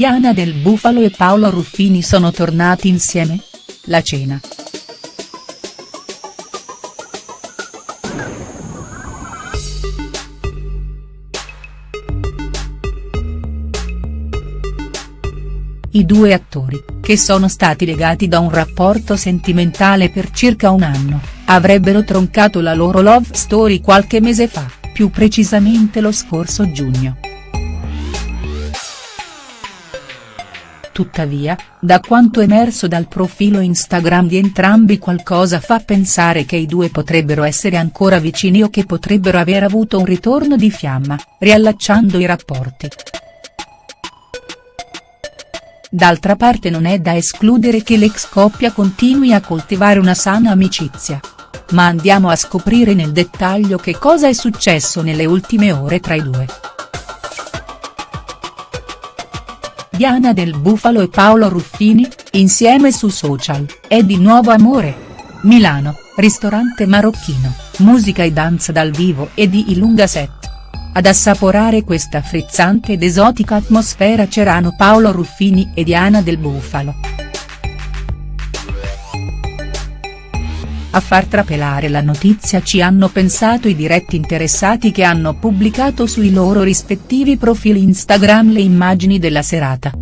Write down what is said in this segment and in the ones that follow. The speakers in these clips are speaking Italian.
Diana Del Bufalo e Paolo Ruffini sono tornati insieme? La cena. I due attori, che sono stati legati da un rapporto sentimentale per circa un anno, avrebbero troncato la loro love story qualche mese fa, più precisamente lo scorso giugno. Tuttavia, da quanto emerso dal profilo Instagram di entrambi qualcosa fa pensare che i due potrebbero essere ancora vicini o che potrebbero aver avuto un ritorno di fiamma, riallacciando i rapporti. D'altra parte non è da escludere che l'ex coppia continui a coltivare una sana amicizia. Ma andiamo a scoprire nel dettaglio che cosa è successo nelle ultime ore tra i due. Diana del Bufalo e Paolo Ruffini, insieme su social, è di nuovo amore. Milano, ristorante marocchino, musica e danza dal vivo e di Ilunga Set. Ad assaporare questa frizzante ed esotica atmosfera c'erano Paolo Ruffini e Diana del Bufalo. A far trapelare la notizia ci hanno pensato i diretti interessati che hanno pubblicato sui loro rispettivi profili Instagram le immagini della serata.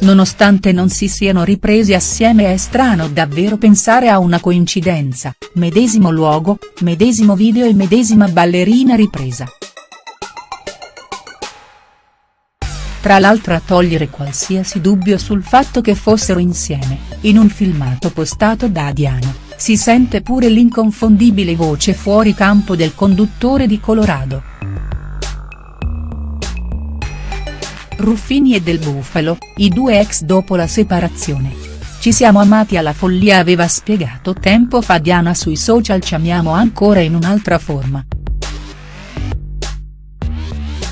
Nonostante non si siano ripresi assieme è strano davvero pensare a una coincidenza, medesimo luogo, medesimo video e medesima ballerina ripresa. Tra l'altro a togliere qualsiasi dubbio sul fatto che fossero insieme, in un filmato postato da Diana, si sente pure l'inconfondibile voce fuori campo del conduttore di Colorado. Ruffini e Del Bufalo, i due ex dopo la separazione. Ci siamo amati alla follia aveva spiegato tempo fa Diana sui social ci amiamo ancora in un'altra forma.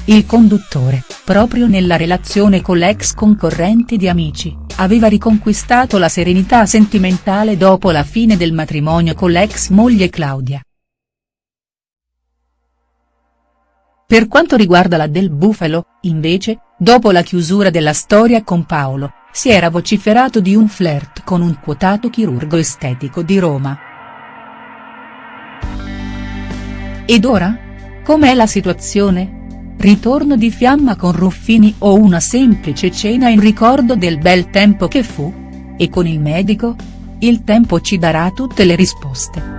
Il conduttore, proprio nella relazione con l'ex concorrente di Amici, aveva riconquistato la serenità sentimentale dopo la fine del matrimonio con l'ex moglie Claudia. Per quanto riguarda la Del Bufalo, invece, dopo la chiusura della storia con Paolo, si era vociferato di un flirt con un quotato chirurgo estetico di Roma. Ed ora? Com'è la situazione? Ritorno di fiamma con Ruffini o una semplice cena in ricordo del bel tempo che fu? E con il medico? Il tempo ci darà tutte le risposte.